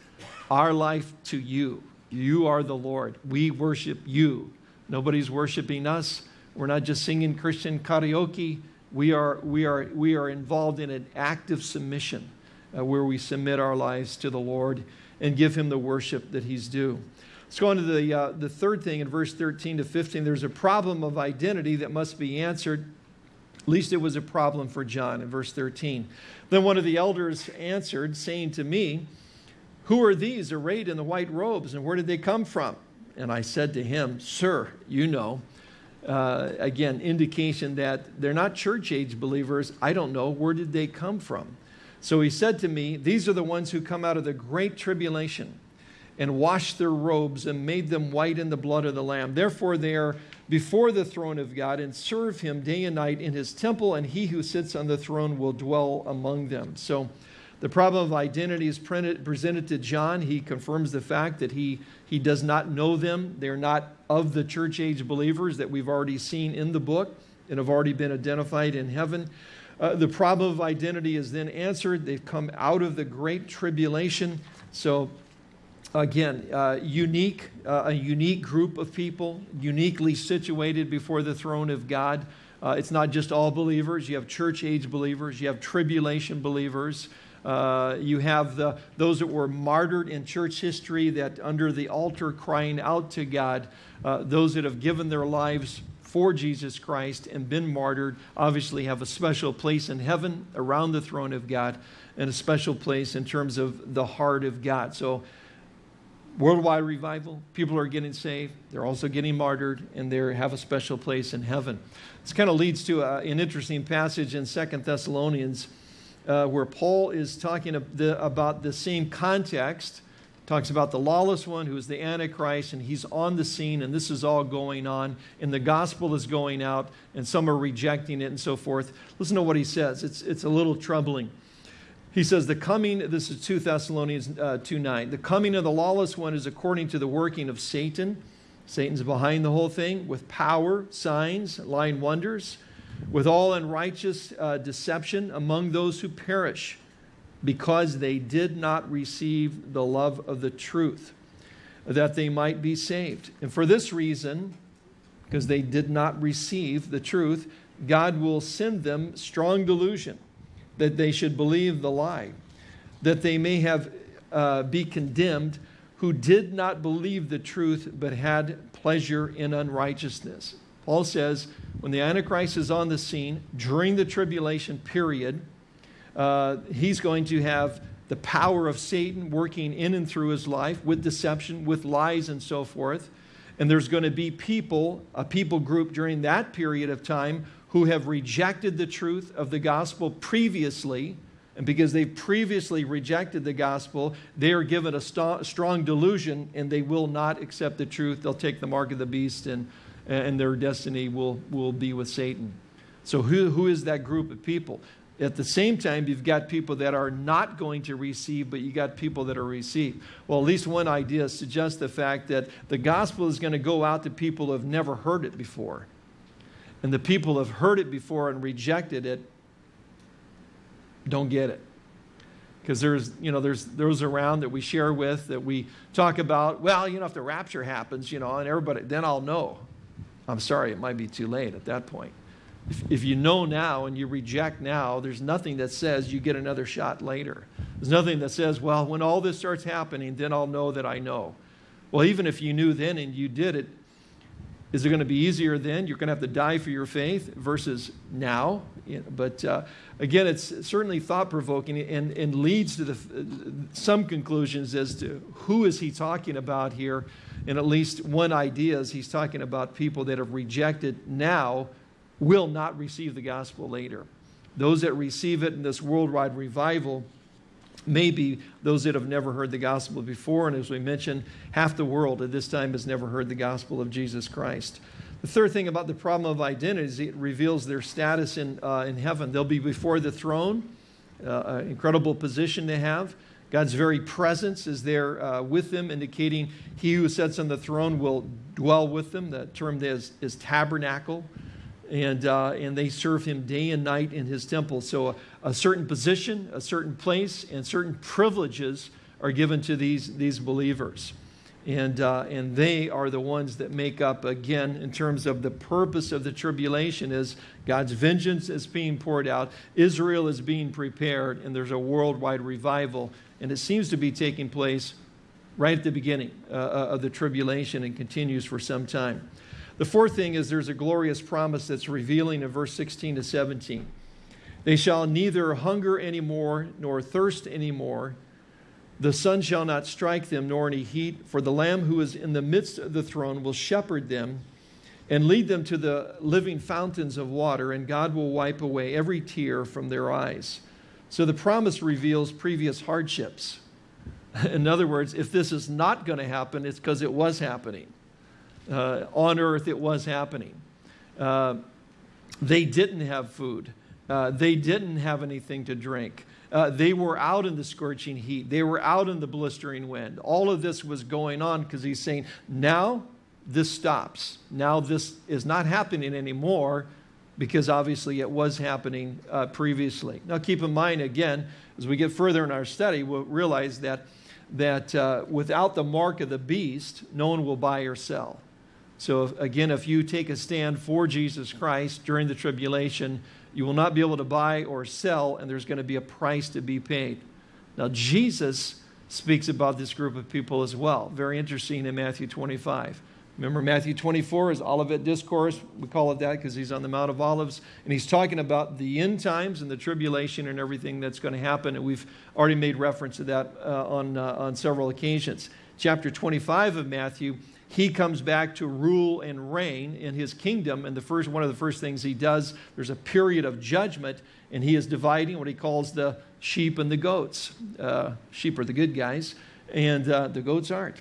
our life to you. You are the Lord. We worship you. Nobody's worshiping us. We're not just singing Christian karaoke. We are, we are, we are involved in an active submission uh, where we submit our lives to the Lord and give him the worship that he's due. Let's go on to the, uh, the third thing in verse 13 to 15. There's a problem of identity that must be answered. At least it was a problem for John in verse 13. Then one of the elders answered, saying to me, Who are these arrayed in the white robes, and where did they come from? And I said to him, Sir, you know. Uh, again, indication that they're not church age believers. I don't know. Where did they come from? So he said to me, These are the ones who come out of the great tribulation and washed their robes and made them white in the blood of the Lamb. Therefore, they are before the throne of God and serve him day and night in his temple, and he who sits on the throne will dwell among them. So, the problem of identity is presented to John. He confirms the fact that he, he does not know them. They're not of the church age believers that we've already seen in the book and have already been identified in heaven. Uh, the problem of identity is then answered. They've come out of the great tribulation. So, again, uh, unique, uh, a unique group of people, uniquely situated before the throne of God. Uh, it's not just all believers. You have church age believers, you have tribulation believers. Uh, you have the, those that were martyred in church history that under the altar crying out to God, uh, those that have given their lives for Jesus Christ and been martyred obviously have a special place in heaven around the throne of God and a special place in terms of the heart of God. So worldwide revival. People are getting saved. They're also getting martyred, and they have a special place in heaven. This kind of leads to a, an interesting passage in Second Thessalonians uh, where Paul is talking about the same context. Talks about the lawless one who is the Antichrist, and he's on the scene, and this is all going on, and the gospel is going out, and some are rejecting it, and so forth. Listen to what he says. It's, it's a little troubling. He says, The coming, this is 2 Thessalonians uh, 2 9, the coming of the lawless one is according to the working of Satan. Satan's behind the whole thing with power, signs, lying wonders, with all unrighteous uh, deception among those who perish, because they did not receive the love of the truth, that they might be saved. And for this reason, because they did not receive the truth, God will send them strong delusion that they should believe the lie, that they may have uh, be condemned who did not believe the truth but had pleasure in unrighteousness. Paul says when the Antichrist is on the scene during the tribulation period, uh, he's going to have the power of Satan working in and through his life with deception, with lies, and so forth. And there's going to be people, a people group during that period of time who have rejected the truth of the gospel previously. And because they've previously rejected the gospel, they are given a st strong delusion and they will not accept the truth. They'll take the mark of the beast and, and their destiny will, will be with Satan. So, who, who is that group of people? At the same time, you've got people that are not going to receive, but you got people that are received. Well, at least one idea suggests the fact that the gospel is going to go out to people who have never heard it before. And the people who have heard it before and rejected it don't get it. Because there's you know there's those around that we share with that we talk about well you know if the rapture happens you know and everybody then i'll know. I'm sorry it might be too late at that point if, if you know now and you reject now there's nothing that says you get another shot later there's nothing that says well when all this starts happening then i'll know that i know well even if you knew then and you did it is it going to be easier then? You're going to have to die for your faith versus now. But uh, again, it's certainly thought provoking and, and leads to the, some conclusions as to who is he talking about here. And at least one idea is he's talking about people that have rejected now will not receive the gospel later. Those that receive it in this worldwide revival may be those that have never heard the gospel before. And as we mentioned, half the world at this time has never heard the gospel of Jesus Christ. The third thing about the problem of identity is it reveals their status in, uh, in heaven. They'll be before the throne, uh, incredible position they have. God's very presence is there uh, with them, indicating he who sits on the throne will dwell with them. The term is, is tabernacle and, uh, and they serve him day and night in his temple. So a, a, certain position, a certain place, and certain privileges are given to these, these believers. And, uh, and they are the ones that make up, again, in terms of the purpose of the tribulation is God's vengeance is being poured out, Israel is being prepared, and there's a worldwide revival. And it seems to be taking place right at the beginning uh, uh of the tribulation and continues for some time. The fourth thing is there's a glorious promise that's revealing in verse 16 to 17. They shall neither hunger anymore nor thirst anymore. The sun shall not strike them nor any heat, for the Lamb who is in the midst of the throne will shepherd them and lead them to the living fountains of water, and God will wipe away every tear from their eyes. So the promise reveals previous hardships. In other words, if this is not going to happen, it's because it was happening uh, on earth it was happening. Uh, they didn't have food. Uh, they didn't have anything to drink. Uh, they were out in the scorching heat. They were out in the blistering wind. All of this was going on because he's saying, now this stops. Now this is not happening anymore because obviously it was happening uh, previously. Now keep in mind, again, as we get further in our study, we'll realize that, that uh, without the mark of the beast, no one will buy or sell. So, again, if you take a stand for Jesus Christ during the tribulation, you will not be able to buy or sell, and there's going to be a price to be paid. Now, Jesus speaks about this group of people as well. Very interesting in Matthew 25. Remember, Matthew 24 is Olivet Discourse. We call it that because he's on the Mount of Olives. And he's talking about the end times and the tribulation and everything that's going to happen. And we've already made reference to that uh, on, uh, on several occasions. Chapter 25 of Matthew, he comes back to rule and reign in his kingdom. And the first, one of the first things he does, there's a period of judgment, and he is dividing what he calls the sheep and the goats. Uh, sheep are the good guys, and uh, the goats aren't.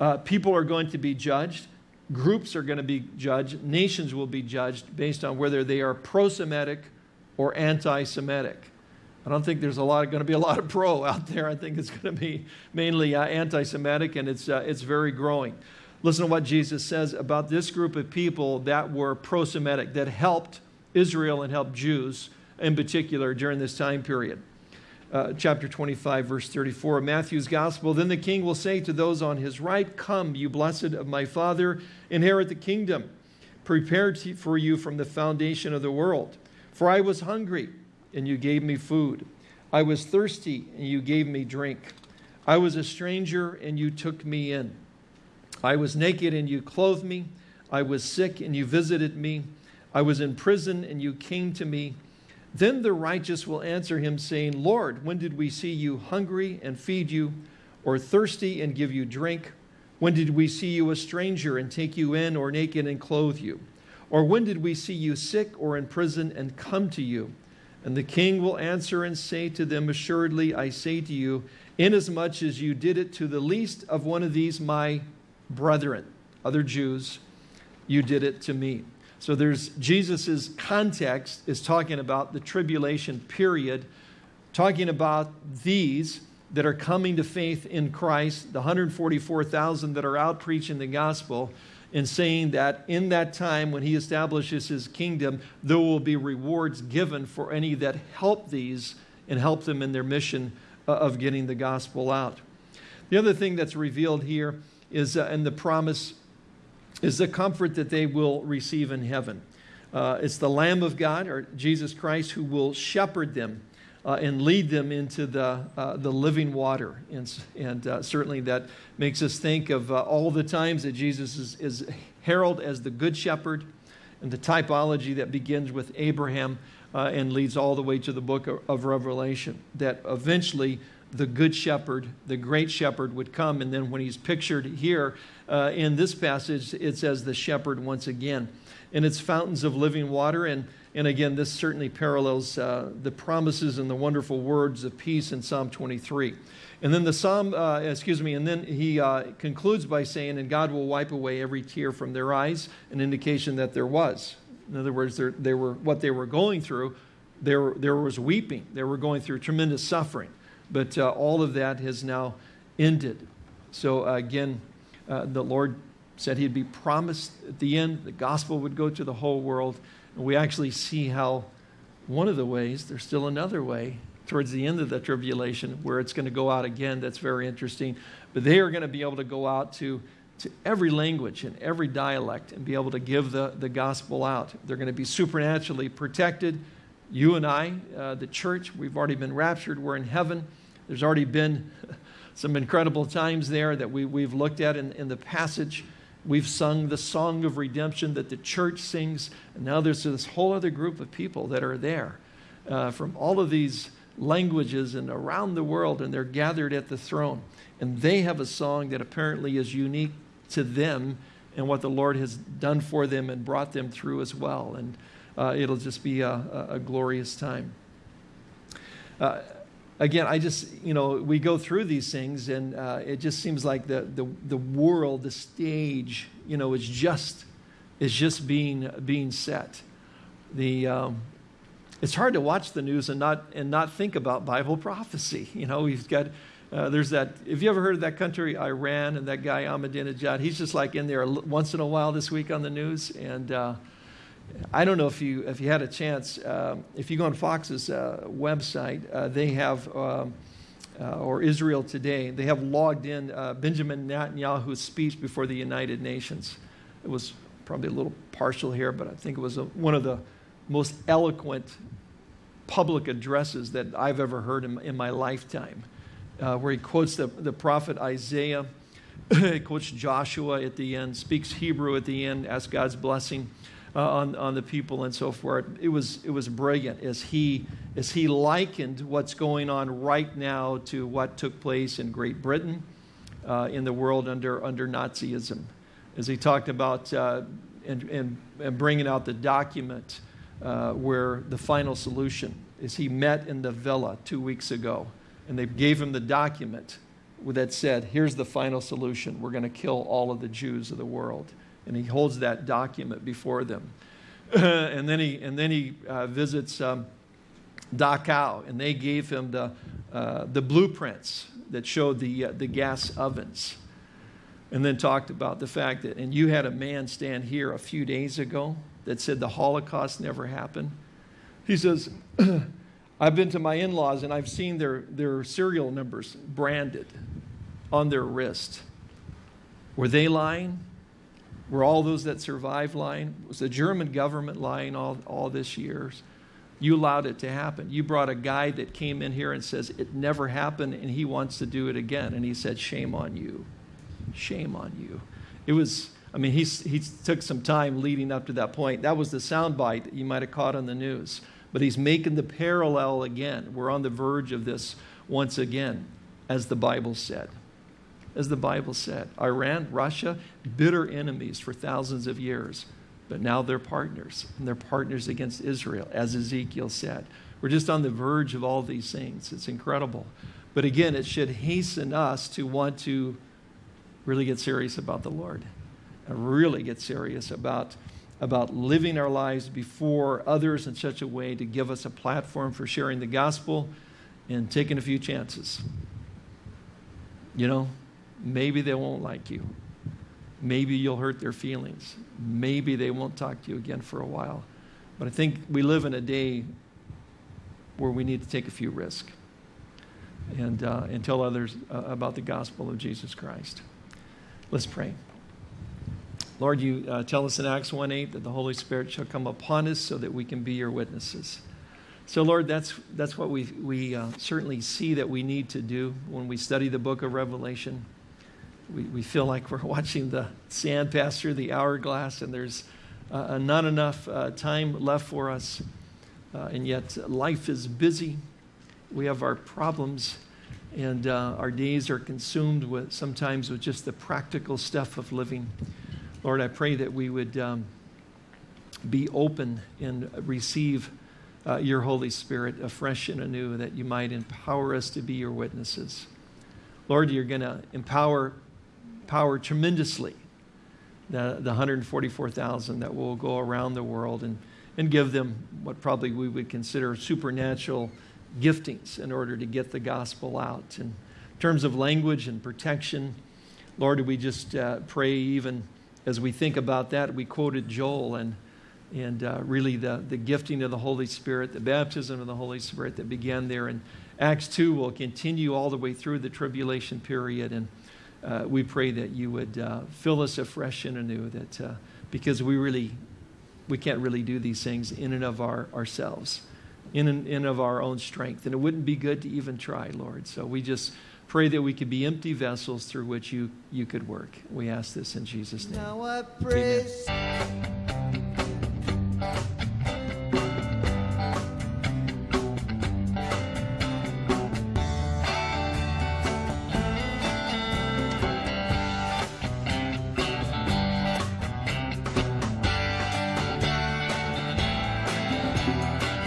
Uh, people are going to be judged groups are going to be judged, nations will be judged based on whether they are pro Semitic or anti Semitic. I don't think there's a lot going to be a lot of pro out there. I think it's going to be mainly uh, anti Semitic, and it's, uh, it's very growing. Listen to what Jesus says about this group of people that were pro Semitic, that helped Israel and helped Jews in particular during this time period uh, chapter 25, verse 34 of Matthew's gospel. Then the king will say to those on his right, Come, you blessed of my Father, inherit the kingdom prepared for you from the foundation of the world. For I was hungry, and you gave me food. I was thirsty, and you gave me drink. I was a stranger, and you took me in. I was naked, and you clothed me. I was sick, and you visited me. I was in prison, and you came to me. Then the righteous will answer him, saying, Lord, when did we see you hungry and feed you, or thirsty and give you drink? When did we see you a stranger and take you in, or naked and clothe you? Or when did we see you sick or in prison and come to you? And the king will answer and say to them, Assuredly, I say to you, inasmuch as you did it to the least of one of these my brethren, other Jews, you did it to me. So there's Jesus's context is talking about the tribulation period, talking about these that are coming to faith in Christ, the 144,000 that are out preaching the gospel, and saying that in that time when he establishes his kingdom, there will be rewards given for any that help these and help them in their mission uh, of getting the gospel out. The other thing that's revealed here is uh, in the promise is the comfort that they will receive in heaven. Uh, it's the Lamb of God, or Jesus Christ, who will shepherd them uh, and lead them into the, uh, the living water. And, and uh, certainly that makes us think of uh, all the times that Jesus is, is heralded as the Good Shepherd and the typology that begins with Abraham uh, and leads all the way to the book of, of Revelation. That eventually the Good Shepherd, the Great Shepherd, would come. And then when he's pictured here, uh, in this passage, it says the shepherd once again. And it's fountains of living water. And, and again, this certainly parallels uh, the promises and the wonderful words of peace in Psalm 23. And then the psalm, uh, excuse me, and then he uh, concludes by saying, and God will wipe away every tear from their eyes, an indication that there was. In other words, they were, what they were going through, there, there was weeping. They were going through tremendous suffering. But uh, all of that has now ended. So uh, again, uh, the Lord said he'd be promised at the end, the gospel would go to the whole world. And we actually see how one of the ways, there's still another way towards the end of the tribulation where it's going to go out again. That's very interesting. But they are going to be able to go out to, to every language and every dialect and be able to give the, the gospel out. They're going to be supernaturally protected. You and I, uh, the church, we've already been raptured. We're in heaven. There's already been some incredible times there that we, we've looked at in, in the passage. We've sung the song of redemption that the church sings. And now there's this whole other group of people that are there uh, from all of these languages and around the world, and they're gathered at the throne. And they have a song that apparently is unique to them and what the Lord has done for them and brought them through as well. And uh, it'll just be a, a, glorious time. Uh, again, I just, you know, we go through these things and uh, it just seems like the, the, the world, the stage, you know, is just, is just being, being set. The, um, it's hard to watch the news and not, and not think about Bible prophecy. You know, we've got, uh, there's that, have you ever heard of that country, Iran, and that guy Ahmadinejad? He's just like in there once in a while this week on the news. And, uh, I don't know if you, if you had a chance, uh, if you go on Fox's uh, website, uh, they have, um, uh, or Israel Today, they have logged in uh, Benjamin Netanyahu's speech before the United Nations. It was probably a little partial here, but I think it was a, one of the most eloquent public addresses that I've ever heard in, in my lifetime, where he quotes the, the prophet Isaiah quotes Joshua at the end, speaks Hebrew at the end, asks God's blessing uh, on, on the people and so forth. It was, it was brilliant as he, as he likened what's going on right now to what took place in Great Britain, uh, in the world under, under Nazism. As he talked about uh, and, and, and, bringing out the document uh, where the final solution is he met in the villa two weeks ago and they gave him the document that said, here's the final solution. We're going to kill all of the Jews of the world. And he holds that document before them. and then he, and then he uh, visits um, Dachau, and they gave him the, uh, the blueprints that showed the, uh, the gas ovens. And then talked about the fact that, and you had a man stand here a few days ago that said the Holocaust never happened. He says, I've been to my in laws and I've seen their, their serial numbers branded on their wrist. Were they lying? Were all those that survived lying? Was the German government lying all, all this years? You allowed it to happen. You brought a guy that came in here and says it never happened and he wants to do it again. And he said, Shame on you. Shame on you. It was, I mean, he, he took some time leading up to that point. That was the soundbite that you might have caught on the news. But he's making the parallel again. We're on the verge of this once again, as the Bible said. As the Bible said, Iran, Russia, bitter enemies for thousands of years, but now they're partners, and they're partners against Israel, as Ezekiel said. We're just on the verge of all these things. It's incredible. But again, it should hasten us to want to really get serious about the Lord and really get serious about about living our lives before others in such a way to give us a platform for sharing the gospel and taking a few chances. You know, maybe they won't like you. Maybe you'll hurt their feelings. Maybe they won't talk to you again for a while. But I think we live in a day where we need to take a few risks and, uh, and tell others uh, about the gospel of Jesus Christ. Let's pray. Lord, you uh, tell us in Acts 1 8 that the Holy Spirit shall come upon us so that we can be your witnesses. So, Lord, that's, that's what we, we uh, certainly see that we need to do when we study the book of Revelation. We, we feel like we're watching the sand pass through the hourglass, and there's uh, not enough uh, time left for us. Uh, and yet, life is busy. We have our problems, and uh, our days are consumed with sometimes with just the practical stuff of living. Lord, I pray that we would um, be open and receive uh, your Holy Spirit afresh and anew, that you might empower us to be your witnesses. Lord, you're going to empower power tremendously the, the 144,000 that will go around the world and, and give them what probably we would consider supernatural giftings in order to get the gospel out. In terms of language and protection, Lord, we just uh, pray even as we think about that, we quoted Joel and, and uh, really the, the gifting of the Holy Spirit, the baptism of the Holy Spirit that began there. And Acts 2 will continue all the way through the tribulation period. And uh, we pray that you would uh, fill us afresh and anew, that, uh, because we really, we can't really do these things in and of our, ourselves, in and, in of our own strength. And it wouldn't be good to even try, Lord. So we just Pray that we could be empty vessels through which you, you could work. We ask this in Jesus' name. Amen.